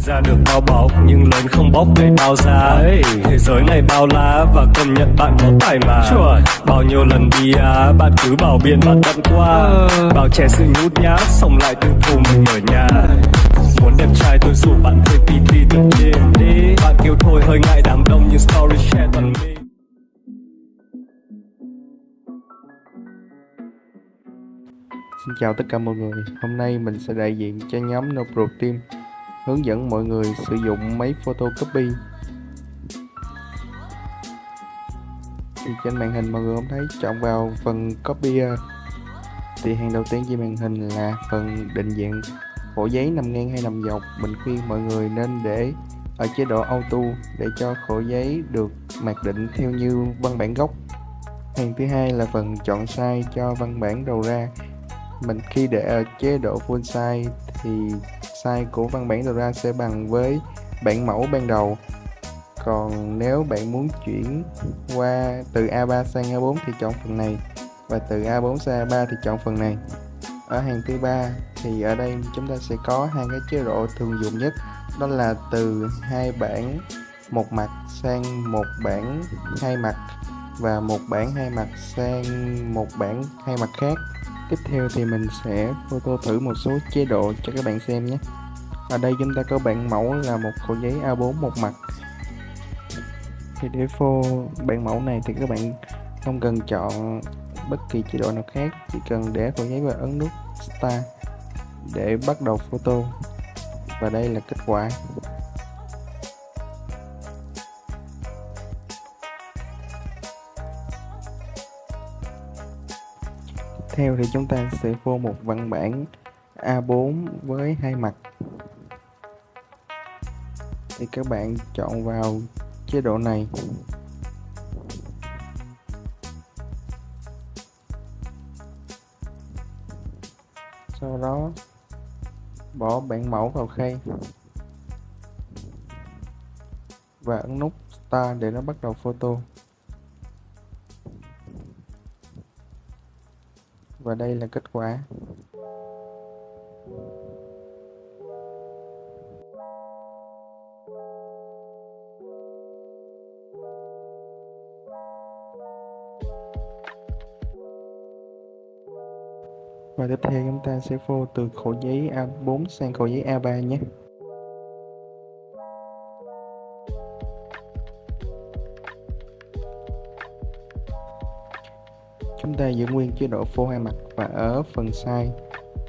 sinh ra được bao bọc nhưng lớn không bóc để bao giá ấy thế giới này bao la và công nhận bạn có tài mà. Bao nhiêu lần đi á bạn cứ bảo biện bạn tận qua. Bao trẻ sự nhút nhát xong lại tự thù mình ở nhà. Muốn đẹp trai tôi rủ bạn thuê pt tự nhiên đi. Bạn kêu thôi hơi ngại đám đông nhưng story share toàn mình. Xin chào tất cả mọi người, hôm nay mình sẽ đại diện cho nhóm No Pro Team hướng dẫn mọi người sử dụng máy photocopy. Thì trên màn hình mọi người không thấy, chọn vào phần copier à, thì hàng đầu tiên trên màn hình là phần định dạng khổ giấy nằm ngang hay nằm dọc. Mình khuyên mọi người nên để ở chế độ auto để cho khổ giấy được mặc định theo như văn bản gốc. Hàng thứ hai là phần chọn size cho văn bản đầu ra. Mình khi để ở chế độ full size thì size của văn bản đầu ra sẽ bằng với bản mẫu ban đầu. Còn nếu bạn muốn chuyển qua từ A3 sang A4 thì chọn phần này và từ A4 sang A3 thì chọn phần này. Ở hàng thứ ba thì ở đây chúng ta sẽ có hai cái chế độ thường dùng nhất, đó là từ hai bản một mặt sang một bản hai mặt và một bản hai mặt sang một bản hai mặt khác tiếp theo thì mình sẽ photo thử một số chế độ cho các bạn xem nhé. Ở đây chúng ta có bản mẫu là một khổ giấy A4 một mặt. Thì để phô bản mẫu này thì các bạn không cần chọn bất kỳ chế độ nào khác, chỉ cần để khổ giấy và ấn nút Start để bắt đầu photo. Và đây là kết quả. Theo thì chúng ta sẽ phô một văn bản A4 với hai mặt. Thì các bạn chọn vào chế độ này. Sau đó, bỏ bản mẫu vào khay và ấn nút Start để nó bắt đầu photo. Và đây là kết quả. Và tiếp theo chúng ta sẽ phô từ khổ giấy A4 sang khổ giấy A3 nhé. Ta giữ nguyên chế độ phô hai mặt và ở phần size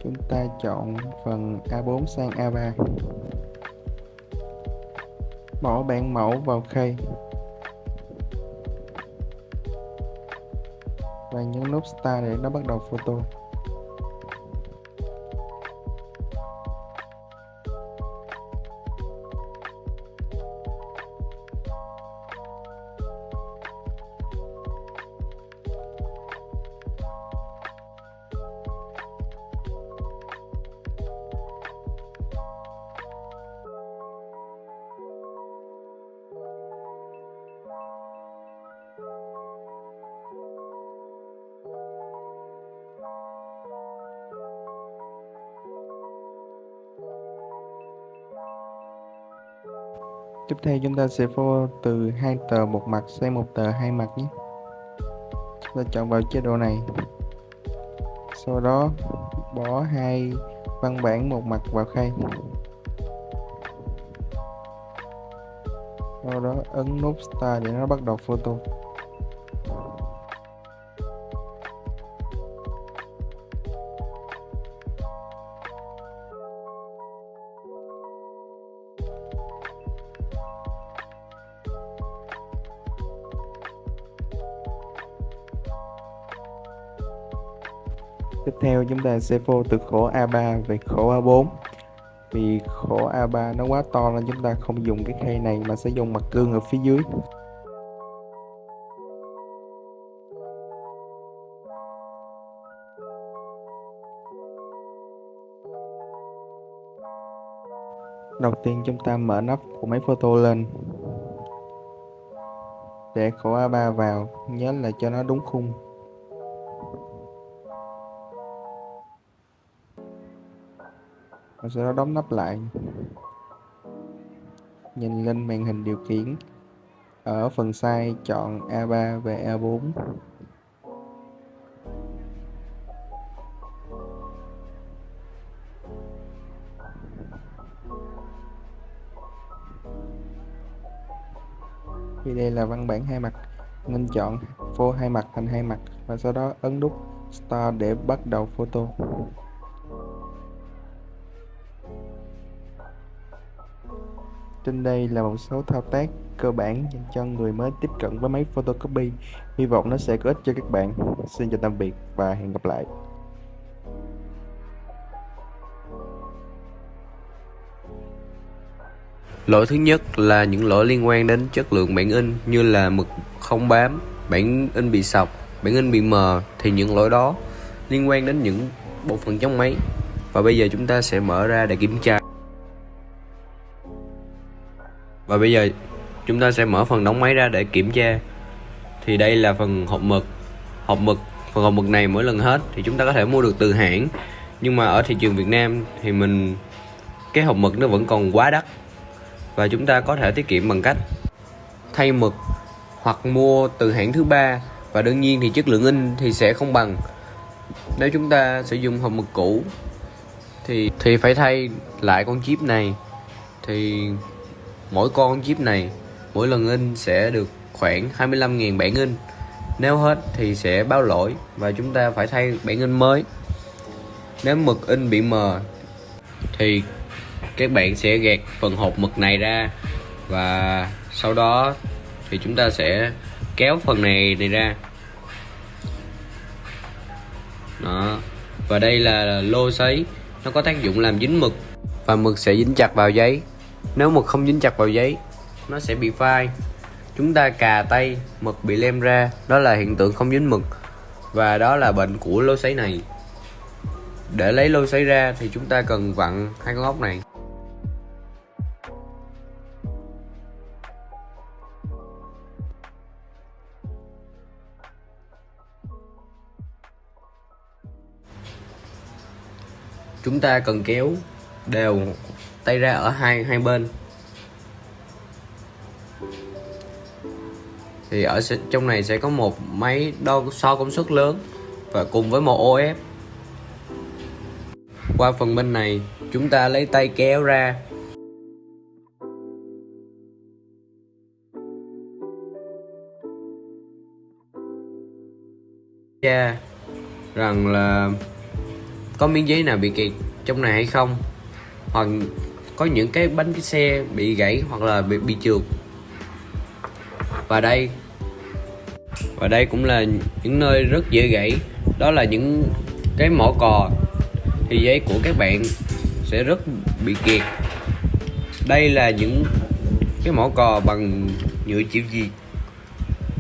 chúng ta chọn phần A4 sang A3 bỏ bản mẫu vào khay. Và nhấn nút Start để nó bắt đầu photo. Tiếp theo chúng ta sẽ phô từ hai tờ một mặt sang một tờ hai mặt nhé. Chúng ta chọn vào chế độ này. Sau đó, bỏ hai văn bản một mặt vào khay. Sau đó, ấn nút Start để nó bắt đầu photo. Tiếp theo chúng ta sẽ phô từ khổ A3 về khổ A4 Vì khổ A3 nó quá to nên chúng ta không dùng cái khay này mà sẽ dùng mặt gương ở phía dưới. Đầu tiên chúng ta mở nắp của máy photo lên. Để khổ A3 vào, nhớ là cho nó đúng khung. Và sau đó đóng nắp lại nhìn lên màn hình điều khiển. Ở phần size chọn A3 và A4. Thì đây là văn bản hai mặt, nên chọn phô hai mặt thành hai mặt và sau đó ấn nút Start để bắt đầu photo. Trên đây là một số thao tác cơ bản dành cho người mới tiếp cận với máy photocopy. Hy vọng nó sẽ có ích cho các bạn. Xin chào tạm biệt và hẹn gặp lại. Lỗi thứ nhất là những lỗi liên quan đến chất lượng bản in như là mực không bám, bản in bị sọc, bản in bị mờ thì những lỗi đó liên quan đến những bộ phận trong máy. Và bây giờ chúng ta sẽ mở ra để kiểm tra. Và bây giờ chúng ta sẽ mở phần đóng máy ra để kiểm tra. Thì đây là phần hộp mực. Hộp mực, phần hộp mực này mỗi lần hết thì chúng ta có thể mua được từ hãng. Nhưng mà ở thị trường Việt Nam thì mình cái hộp mực nó vẫn còn quá đắt và chúng ta có thể tiết kiệm bằng cách thay mực hoặc mua từ hãng thứ ba và đương nhiên thì chất lượng in thì sẽ không bằng nếu chúng ta sử dụng hộp mực cũ thì thì phải thay lại con chip này thì mỗi con chip này, mỗi lần in sẽ được khoảng 25.000 bản in. Nếu hết thì sẽ báo lỗi và chúng ta phải thay bản in mới. Nếu mực in bị mờ thì các bạn sẽ gạt phần hộp mực này ra và sau đó thì chúng ta sẽ kéo phần này này ra. Đó. Và đây là lô sấy. Nó có tác dụng làm dính mực và mực sẽ dính chặt vào giấy nếu mực không dính chặt vào giấy, nó sẽ bị phai. Chúng ta cà tay, mực bị lem ra. Đó là hiện tượng không dính mực. Và đó là bệnh của lô sấy này. Để lấy lô sấy ra thì chúng ta cần vặn hai con ốc này. Chúng ta cần kéo đều tay ra ở hai hai bên. Thì ở trong này sẽ có một máy đo so công suất lớn và cùng với một OF qua phần bên này, chúng ta lấy tay kéo ra. Ra, rằng là có miếng giấy nào bị kẹt trong này hay không? Hoặc có những cái bánh cái xe bị gãy hoặc là bị, bị trượt. Và đây và đây cũng là những nơi rất dễ gãy. Đó là những cái mỏ cò. Thì giấy của các bạn sẽ rất bị kiệt. Đây là những cái mỏ cò bằng nhựa chịu gì.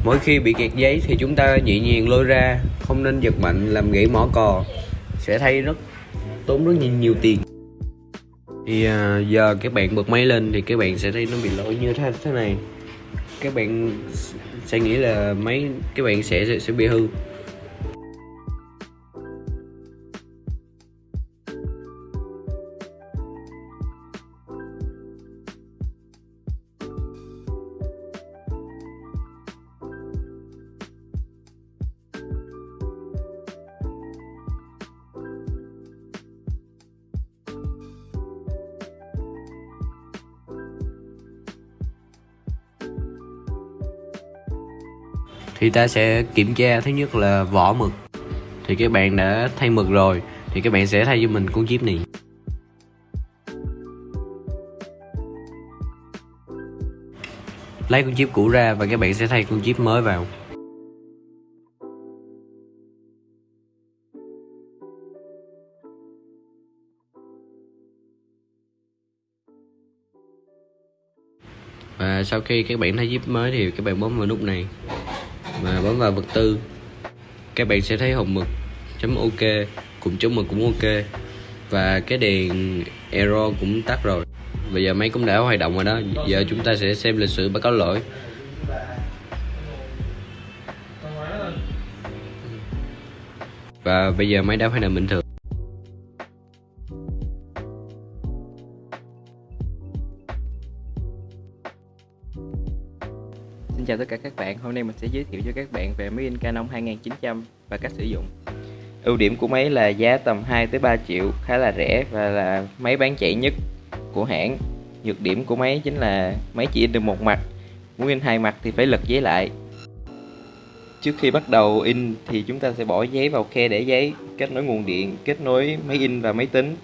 Mỗi khi bị kẹt giấy thì chúng ta nhẹ nhàng lôi ra. Không nên giật mạnh làm gãy mỏ cò. Sẽ thay rất tốn rất nhiều, nhiều tiền thì à, giờ các bạn bật máy lên thì các bạn sẽ thấy nó bị lỗi như thế thế này. Các bạn sẽ nghĩ là máy các bạn sẽ sẽ, sẽ bị hư. Thì ta sẽ kiểm tra. Thứ nhất là vỏ mực. Thì các bạn đã thay mực rồi, thì các bạn sẽ thay cho mình con chip này. Lấy con chip cũ ra và các bạn sẽ thay con chip mới vào. Và sau khi các bạn thay chip mới thì các bạn bấm vào nút này mà bấm vào vật tư. Các bạn sẽ thấy hồng mực chấm ok cùng chấm mực cũng ok. Và cái đèn error cũng tắt rồi. Bây giờ máy cũng đã hoạt động rồi đó. Giờ chúng ta sẽ xem lịch sử báo cáo lỗi. Và bây giờ máy đã hoạt động bình thường. Chào tất cả các bạn, hôm nay mình sẽ giới thiệu cho các bạn về máy in Canon 2900 và cách sử dụng. Ưu điểm của máy là giá tầm 2 tới 3 triệu, khá là rẻ và là máy bán chạy nhất của hãng. Nhược điểm của máy chính là máy chỉ in được một mặt, muốn in hai mặt thì phải lật giấy lại. Trước khi bắt đầu in thì chúng ta sẽ bỏ giấy vào khe để giấy, kết nối nguồn điện, kết nối máy in và máy tính.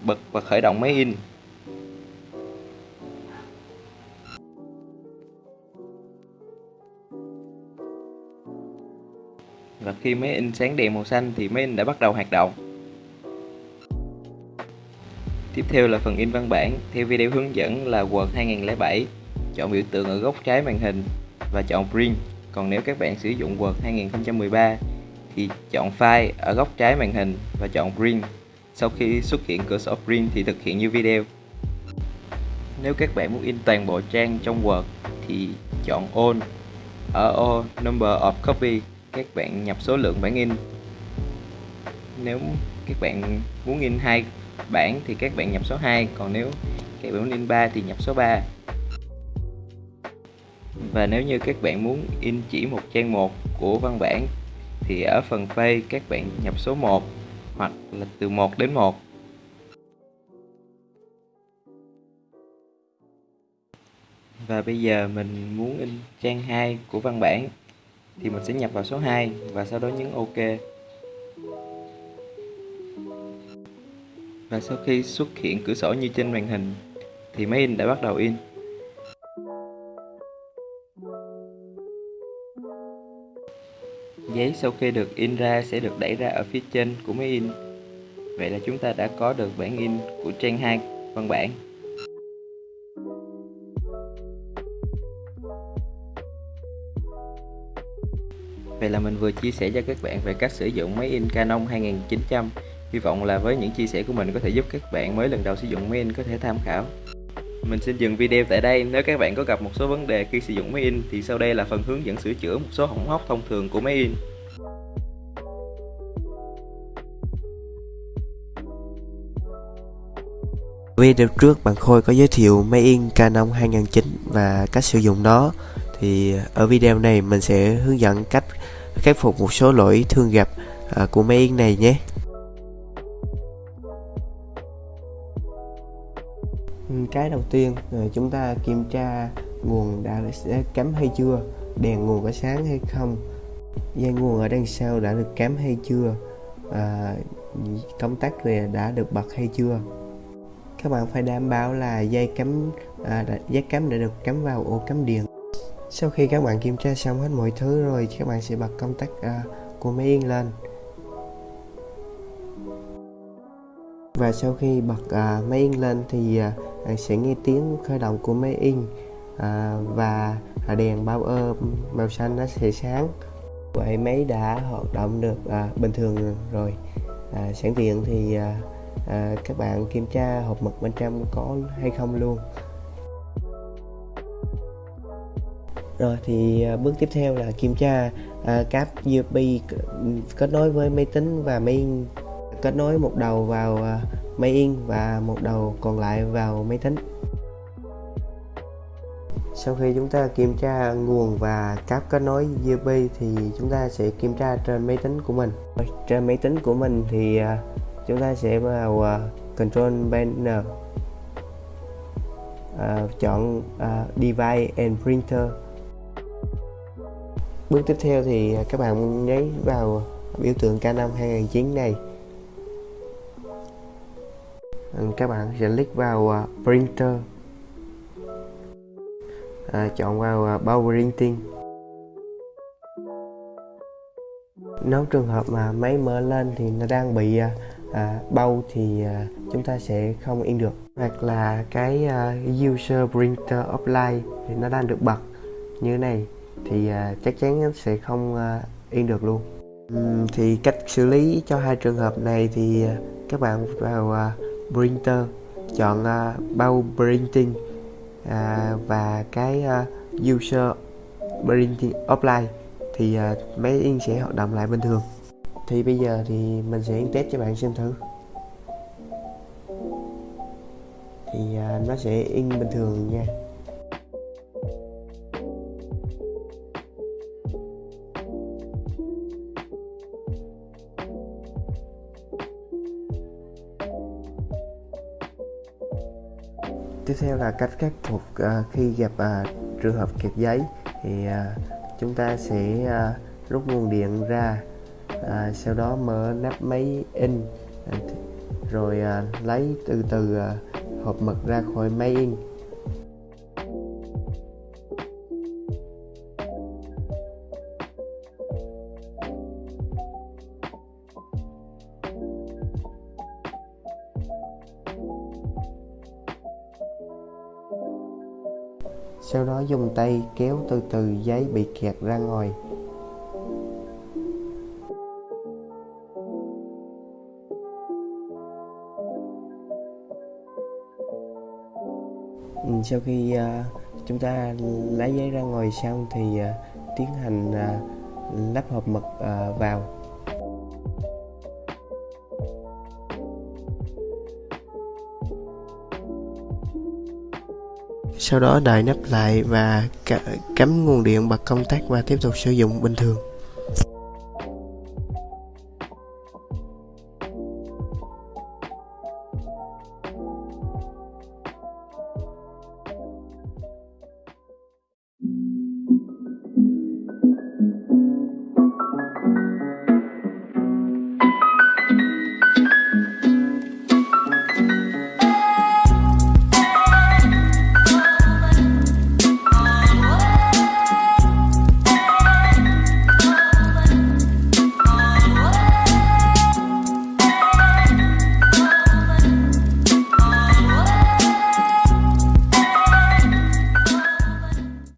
Bật và khởi động máy in. Và khi máy in sáng đèn màu xanh thì máy in đã bắt đầu hoạt động. Tiếp theo là phần in văn bản, theo video hướng dẫn là Word 2007, chọn biểu tượng ở góc trái màn hình và chọn Print. Còn nếu các bạn sử dụng Word 2013 thì chọn File ở góc trái màn hình và chọn Print. Sau khi xuất hiện cửa sổ Print thì thực hiện như video. Nếu các bạn muốn in toàn bộ trang trong Word thì chọn All ở ô Number of Copy các bạn nhập số lượng bản in. Nếu các bạn muốn in hai bản thì các bạn nhập số 2 còn nếu các bạn muốn in 3 thì nhập số 3 và nếu như các bạn muốn in chỉ một trang một của văn bản thì ở phần page các bạn nhập số 1 hoặc là từ 1 đến 1 và bây giờ mình muốn in trang 2 của văn bản thì mình sẽ nhập vào số 2 và sau đó nhấn OK. Và sau khi xuất hiện cửa sổ như trên màn hình, thì máy in đã bắt đầu in. Giấy sau khi được in ra sẽ được đẩy ra ở phía trên của máy in. Vậy là chúng ta đã có được bản in của trang 2 văn bản. Vậy là mình vừa chia sẻ cho các bạn về cách sử dụng máy in Canon 2900 Hy vọng là với những chia sẻ của mình có thể giúp các bạn mới lần đầu sử dụng máy in có thể tham khảo. Mình xin dừng video tại đây. Nếu các bạn có gặp một số vấn đề khi sử dụng máy in, Thì sau đây là phần hướng dẫn sửa chữa một số hỏng hóc thông thường của máy in. Video trước bạn Khôi có giới thiệu máy in Canon 2009 và cách sử dụng nó. Thì ở video này mình sẽ hướng dẫn cách khắc phục một số lỗi thường gặp à, của máy in này nhé. Ừ, cái đầu tiên à, chúng ta kiểm tra nguồn đã cắm hay chưa đèn nguồn có sáng hay không dây nguồn ở đằng sau đã được cắm hay chưa à, công tắc này đã được bật hay chưa. Các bạn phải đảm bảo là dây cắm à, dây cắm đã được cắm vào ổ cắm điện sau khi các bạn kiểm tra xong hết mọi thứ rồi các bạn sẽ bật công tắc uh, của máy in lên. Và sau khi bật uh, máy in lên thì uh, sẽ nghe tiếng khởi động của máy in uh, và đèn bao ơ màu xanh nó sẽ sáng. Vậy máy đã hoạt động được uh, bình thường rồi. Uh, sẵn tiện thì uh, uh, các bạn kiểm tra hộp mực bên trong có hay không luôn. Rồi thì à, bước tiếp theo là kiểm tra uh, cáp USB kết nối với máy tính và máy in. Kết nối một đầu vào uh, máy in và một đầu còn lại vào máy tính. Sau khi chúng ta kiểm tra nguồn và cáp kết nối USB thì chúng ta sẽ kiểm tra trên máy tính của mình. Trên máy tính của mình thì uh, chúng ta sẽ vào uh, control panel. Uh, chọn uh, device and printer bước tiếp theo thì các bạn nhấn vào biểu tượng K5 2009 này. Các bạn sẽ click vào à, printer. À, chọn vào à, bao printing. Nếu trường hợp mà máy mở lên thì nó đang bị à, à, bao thì à, chúng ta sẽ không in được. Hoặc là cái à, user printer offline thì nó đang được bật như thế này thì uh, chắc chắn sẽ không uh, yên được luôn. Thì cách xử lý cho hai trường hợp này thì uh, các bạn vào uh, printer chọn uh, bao printing uh, và cái uh, user printing offline thì uh, máy in sẽ hoạt động lại bình thường. Thì bây giờ thì mình sẽ in test cho bạn xem thử. Thì uh, nó sẽ in bình thường nha. Theo là cách khắc phục uh, khi gặp uh, trường hợp kẹt giấy thì uh, chúng ta sẽ uh, rút nguồn điện ra uh, sau đó mở nắp máy in rồi uh, lấy từ từ uh, hộp mực ra khỏi máy in. Dùng tay kéo từ từ giấy bị kẹt ra ngoài. Ừ, sau khi uh, chúng ta lấy giấy ra ngoài xong thì uh, tiến hành uh, lắp hộp mực uh, vào. Sau đó đậy nắp lại và cắm nguồn điện bật công tắc và tiếp tục sử dụng bình thường.